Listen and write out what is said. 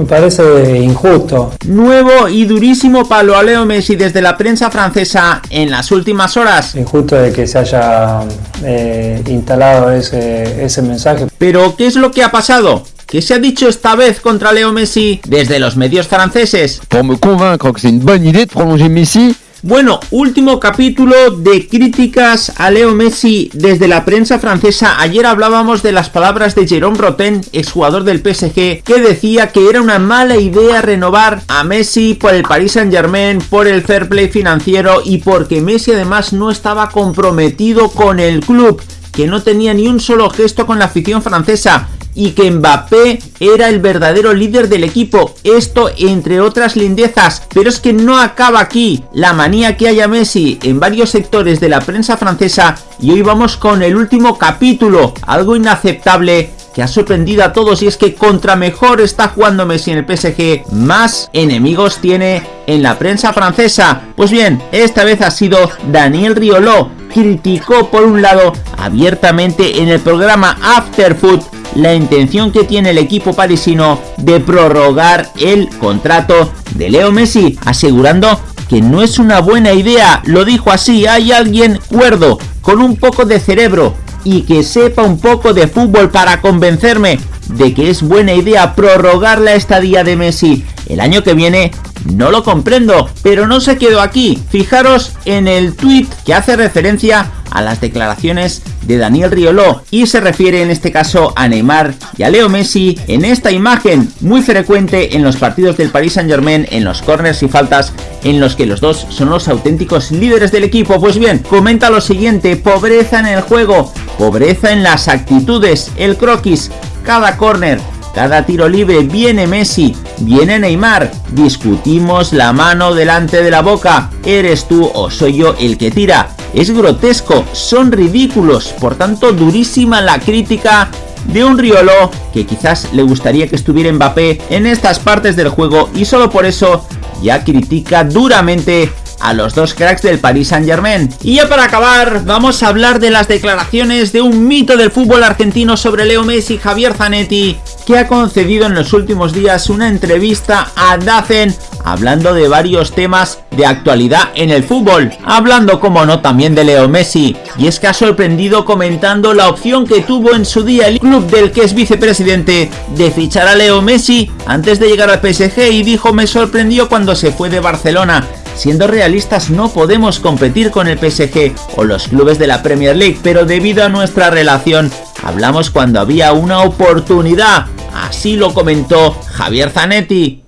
me parece injusto. Nuevo y durísimo palo a Leo Messi desde la prensa francesa en las últimas horas. Injusto de que se haya eh, instalado ese, ese mensaje. Pero, ¿qué es lo que ha pasado? ¿Qué se ha dicho esta vez contra Leo Messi desde los medios franceses? Pour me convaincre que c'est une bonne idée de prolonger Messi, Bueno, último capítulo de críticas a Leo Messi desde la prensa francesa. Ayer hablábamos de las palabras de Jérôme Roten, exjugador del PSG, que decía que era una mala idea renovar a Messi por el Paris Saint Germain, por el fair play financiero y porque Messi además no estaba comprometido con el club, que no tenía ni un solo gesto con la afición francesa y que Mbappé era el verdadero líder del equipo. Esto entre otras lindezas. Pero es que no acaba aquí la manía que haya Messi en varios sectores de la prensa francesa y hoy vamos con el último capítulo, algo inaceptable que ha sorprendido a todos y es que contra mejor está jugando Messi en el PSG, más enemigos tiene en la prensa francesa. Pues bien, esta vez ha sido Daniel Riolo, criticó por un lado abiertamente en el programa After Food la intención que tiene el equipo parisino de prorrogar el contrato de Leo Messi, asegurando que no es una buena idea, lo dijo así, hay alguien cuerdo, con un poco de cerebro y que sepa un poco de fútbol para convencerme de que es buena idea prorrogar la estadía de Messi el año que viene no lo comprendo, pero no se quedó aquí. Fijaros en el tweet que hace referencia a las declaraciones de Daniel Rioló y se refiere en este caso a Neymar y a Leo Messi en esta imagen muy frecuente en los partidos del Paris Saint Germain, en los corners y faltas en los que los dos son los auténticos líderes del equipo. Pues bien, comenta lo siguiente, pobreza en el juego, pobreza en las actitudes, el croquis, cada corner, cada tiro libre viene Messi, viene Neymar, discutimos la mano delante de la boca, eres tú o soy yo el que tira. Es grotesco, son ridículos, por tanto durísima la crítica de un Riolo que quizás le gustaría que estuviera Mbappé en estas partes del juego y solo por eso ya critica duramente a los dos cracks del Paris Saint Germain. Y ya para acabar, vamos a hablar de las declaraciones de un mito del fútbol argentino sobre Leo Messi, Javier Zanetti, que ha concedido en los últimos días una entrevista a Dacen hablando de varios temas de actualidad en el fútbol, hablando como no también de Leo Messi, y es que ha sorprendido comentando la opción que tuvo en su día el club del que es vicepresidente de fichar a Leo Messi antes de llegar al PSG y dijo me sorprendió cuando se fue de Barcelona, Siendo realistas no podemos competir con el PSG o los clubes de la Premier League, pero debido a nuestra relación hablamos cuando había una oportunidad. Así lo comentó Javier Zanetti.